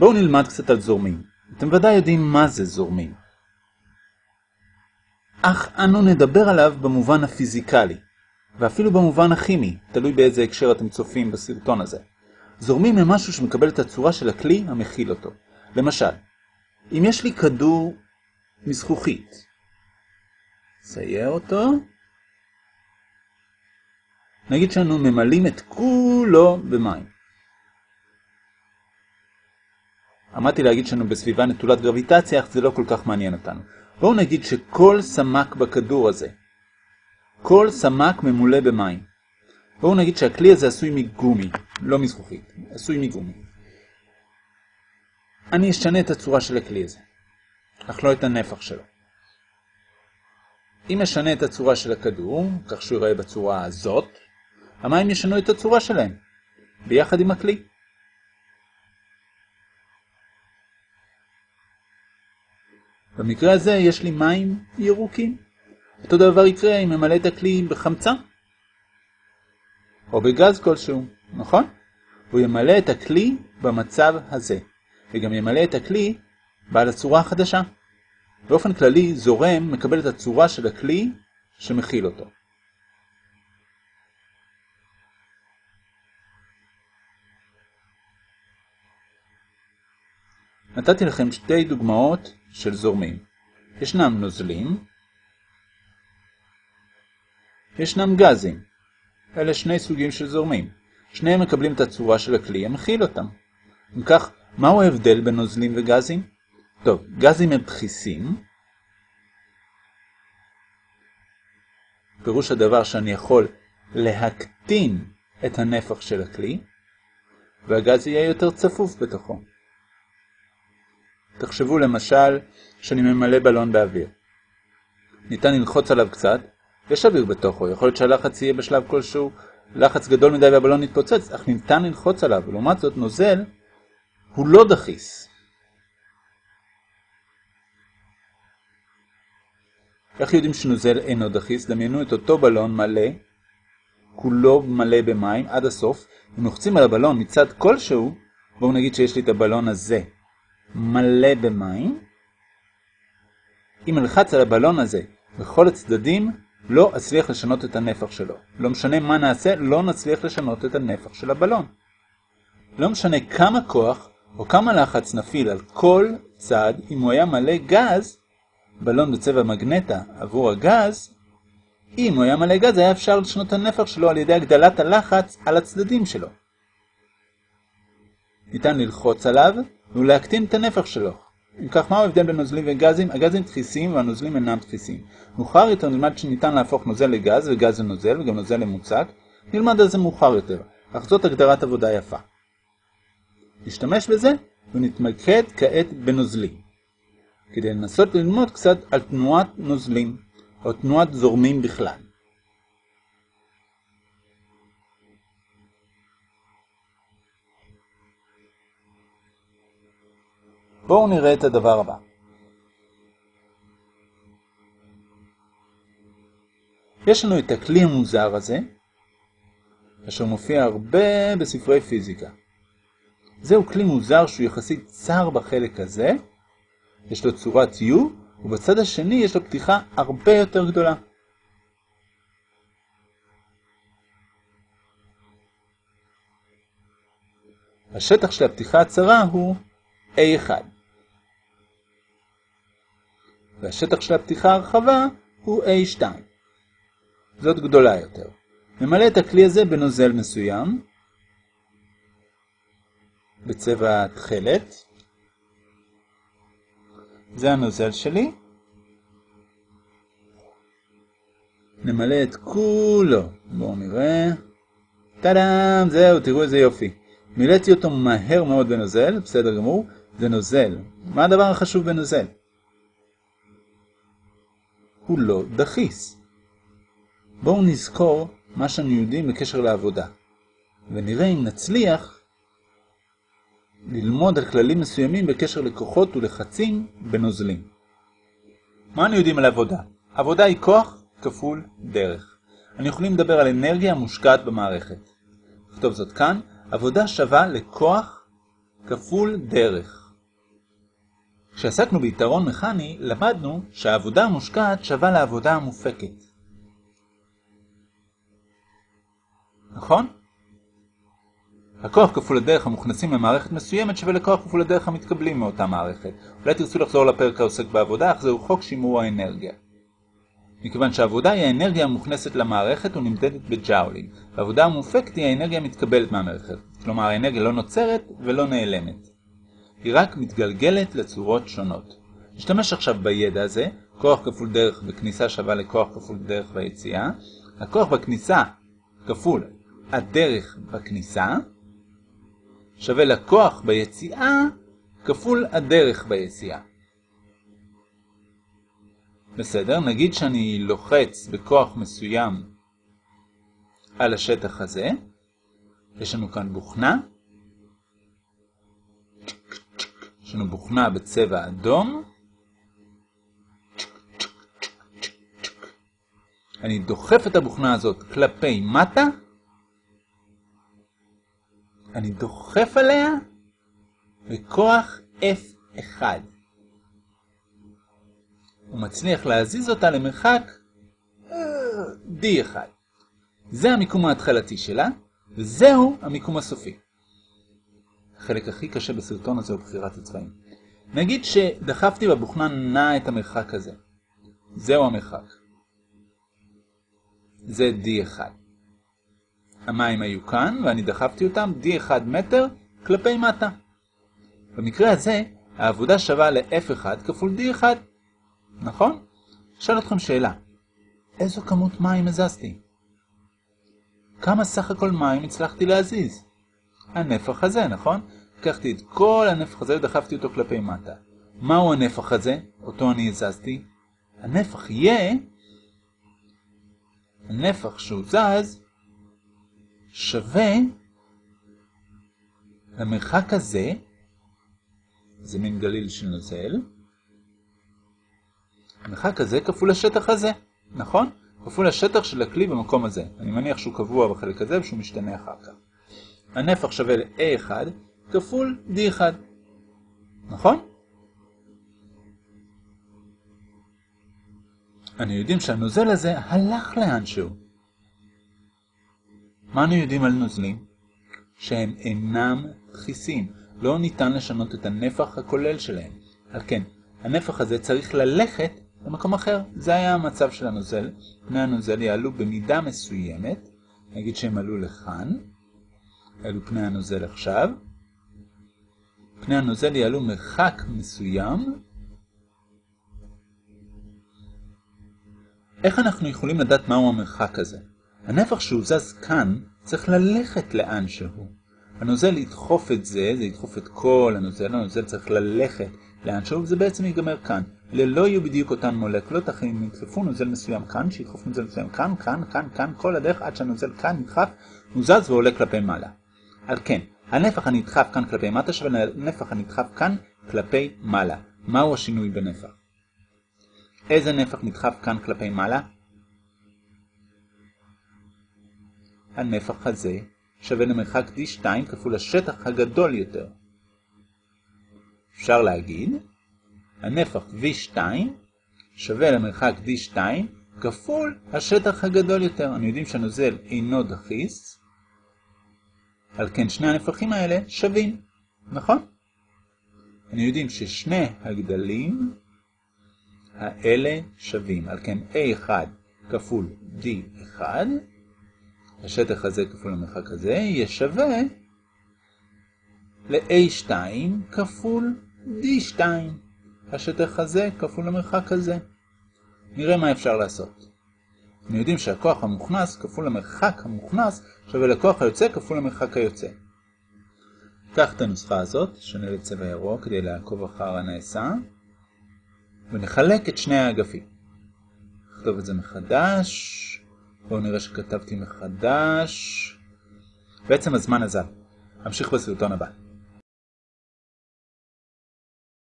בואו נלמד קצת על זורמים. אתם ודאי יודעים מה זה זורמים. אך אנו נדבר עליו במובן הפיזיקלי, ואפילו במובן הכימי, תלוי באיזה הקשר אתם צופים בסרטון הזה. זורמים הם משהו שמקבל את הצורה של הכלי המכיל אותו. למשל, אם יש לי כדור מזכוכית, צייר אותו, נגיד שאנו ממלאים את כולו במים. עמדתי להגיד שאנו בסביבה נטולת גרביטציה, אך זה לא כל כך מעניין אותנו. בואו נגיד שכל סמק בכדור הזה, כל סמק ממולא במים. בואו נגיד שהכלי הזה עשוי מגומי, לא מזכוכית, עשוי מגומי. אני אשנה את הצורה של הכלי הזה, אך לא את הנפח שלו. אם אשנה את הצורה של הכדור, כך שהוא ייראה בצורה הזאת, המים ישנו את הצורה שלהם, ביחד עם הכלי. במקרה הזה יש לי מים ירוקים. אותו דבר יקרה אם ממלא את הכלי בחמצן. או בגז כלשהו, נכון? הוא ימלא את הכלי במצב הזה, וגם ימלא את הכלי בעל הצורה החדשה. באופן כללי, זורם מקבל את הצורה של הכלי שמכיל אותו. נתתי לכם שתי דוגמאות של זורמים. ישנם נוזלים, ישנם גזים. אלה שני סוגים של זורמים. שניהם מקבלים את הצורה של הכלי המכיל אותם. אם כך, מהו ההבדל בין נוזלים וגזים? טוב, גזים הם דחיסים. פירוש הדבר שאני יכול להקטין את הנפח של הכלי, והגז יהיה יותר צפוף בתוכו. תחשבו למשל שאני ממלא בלון באוויר. ניתן ללחוץ עליו קצת, יש אוויר בתוכו, יכול להיות שהלחץ יהיה בשלב כלשהו לחץ גדול מדי והבלון יתפוצץ, אך ניתן ללחוץ עליו, ולעומת זאת נוזל הוא לא דחיס. איך יודעים שנוזל אינו דחיס? דמיינו את אותו בלון מלא, כולו מלא במים עד הסוף, אם לוחצים על הבלון מצד כלשהו, בואו נגיד שיש לי את הבלון הזה מלא במים, אם אלחץ על הבלון הזה בכל הצדדים, לא אצליח לשנות את הנפח שלו. לא משנה מה נעשה, לא נצליח לשנות את הנפח של הבלון. לא משנה כמה כוח או כמה לחץ נפיל על כל צד, אם הוא היה מלא גז, בלון בצבע מגנטה עבור הגז, אם הוא היה מלא גז, היה אפשר לשנות את הנפח שלו על ידי הגדלת הלחץ על הצדדים שלו. ניתן ללחוץ עליו ולהקטין את הנפח שלו. אם כך, מהו ההבדל בין נוזלים וגזים? הגזים דחיסים והנוזלים אינם דחיסים. מאוחר יותר נלמד שניתן להפוך נוזל לגז וגז לנוזל וגם נוזל למוצק. נלמד על זה מאוחר יותר, אך זאת הגדרת עבודה יפה. נשתמש בזה ונתמקד כעת בנוזלים. כדי לנסות ללמוד קצת על תנועת נוזלים, או תנועת זורמים בכלל. בואו נראה את הדבר הבא. יש לנו את הכלי המוזר הזה, אשר מופיע הרבה בספרי פיזיקה. זהו כלי מוזר שהוא יחסית צר בחלק הזה, יש לו צורת U, ובצד השני יש לו פתיחה הרבה יותר גדולה. השטח של הפתיחה הצרה הוא A1. והשטח של הפתיחה הרחבה הוא A2. זאת גדולה יותר. נמלא את הכלי הזה בנוזל מסוים, בצבע תכלת. זה הנוזל שלי. נמלא את כולו. בואו נראה. טאדאם, זהו, תראו איזה יופי. מילאתי אותו מהר מאוד בנוזל, בסדר גמור. זה נוזל. מה הדבר החשוב בנוזל? הוא לא דחיס. בואו נזכור מה שאנו יודעים בקשר לעבודה, ונראה אם נצליח ללמוד על כללים מסוימים בקשר לכוחות ולחצים בנוזלים. מה אנו יודעים על עבודה? עבודה היא כוח כפול דרך. אני יכולים לדבר על אנרגיה המושקעת במערכת. נכתוב זאת כאן, עבודה שווה לכוח כפול דרך. כשעסקנו ביתרון מכני, למדנו שהעבודה המושקעת שווה לעבודה המופקת. נכון? הכוח כפול הדרך המוכנסים למערכת מסוימת שווה לכוח כפול הדרך המתקבלים מאותה מערכת. אולי תרצו לחזור לפרק העוסק בעבודה, אך זהו חוק שימור האנרגיה. מכיוון שהעבודה היא האנרגיה המוכנסת למערכת ונמדדת בג'אולים, והעבודה המופקת היא האנרגיה המתקבלת מהמערכת, כלומר האנרגיה לא נוצרת ולא נעלמת. היא רק מתגלגלת לצורות שונות. נשתמש עכשיו בידע הזה, כוח כפול דרך בכניסה שווה לכוח כפול דרך ביציאה, הכוח בכניסה כפול הדרך בכניסה, שווה לכוח ביציאה כפול הדרך ביציאה. בסדר, נגיד שאני לוחץ בכוח מסוים על השטח הזה, יש לנו כאן בוכנה, יש לנו בוכנה בצבע אדום, אני דוחף את הבוכנה הזאת כלפי מטה, אני דוחף עליה בכוח F1. הוא מצליח להזיז אותה למרחק D1. זה המיקום ההתחלתי שלה, וזהו המיקום הסופי. החלק הכי קשה בסרטון הזה הוא בחירת הצבעים. נגיד שדחפתי בבוכנה נע את המרחק הזה. זהו המרחק. זה D1. המים היו כאן, ואני דחפתי אותם D1 מטר כלפי מטה. במקרה הזה, העבודה שווה ל-F1 כפול D1. נכון? אשאל אתכם שאלה. איזו כמות מים הזזתי? כמה סך הכל מים הצלחתי להזיז? הנפח הזה, נכון? לקחתי את כל הנפח הזה ודחפתי אותו כלפי מטה. מהו הנפח הזה, אותו אני הזזתי? הנפח יהיה הנפח שהוא זז שווה למרחק הזה, זה מין גליל של נוזל, המרחק הזה כפול השטח הזה, נכון? כפול השטח של הכלי במקום הזה. אני מניח שהוא קבוע בחלק הזה ושהוא משתנה אחר כך. הנפח שווה ל-A1 כפול D1, נכון? אנו יודעים שהנוזל הזה הלך לאנשהו. מה אנו יודעים על נוזלים? שהם אינם דחיסים. לא ניתן לשנות את הנפח הכולל שלהם. על כן, הנפח הזה צריך ללכת למקום אחר. זה היה המצב של הנוזל. פני הנוזל יעלו במידה מסוימת. נגיד שהם עלו לכאן. אלו פני הנוזל עכשיו. פני הנוזל יעלו מרחק מסוים. איך אנחנו יכולים לדעת מהו המרחק הזה? הנפח שהוא זז כאן צריך ללכת לאן שהוא. הנוזל ידחוף את זה, זה ידחוף את כל הנוזל, הנוזל צריך ללכת לאן שהוא, וזה בעצם ייגמר כאן. אלה לא יהיו בדיוק אותן מולקולות, אך אם ידחפו נוזל מסוים כאן, שידחוף נוזל מסוים כאן, כאן, כאן, כאן, כל הדרך עד שהנוזל כאן נדחף, הוא זז ועולה כלפי מעלה. על כן, הנפח הנדחף כאן כלפי מטה שווה לנפח הנדחף כאן כלפי מעלה. מהו השינוי בנפח? איזה נפח נדחף כאן כלפי מעלה? הנפח הזה שווה למרחק D2 כפול השטח הגדול יותר. אפשר להגיד, הנפח V2 שווה למרחק D2 כפול השטח הגדול יותר. אני יודעים שהנוזל אינו דחיס, על כן שני הנפחים האלה שווים, נכון? אני יודעים ששני הגדלים האלה שווים, על כן A1 כפול D1, השטח הזה כפול המרחק הזה, יהיה שווה ל-A2 כפול D2, השטח הזה כפול המרחק הזה. נראה מה אפשר לעשות. אנחנו יודעים שהכוח המוכנס כפול המרחק המוכנס שווה לכוח היוצא כפול המרחק היוצא. קח את הנוסחה הזאת, שנה לצבע ירוק כדי לעקוב אחר הנעשה, ונחלק את שני האגפים. נכתוב את זה מחדש, בואו נראה שכתבתי מחדש. בעצם הזמן עזב. אמשיך בסרטון הבא.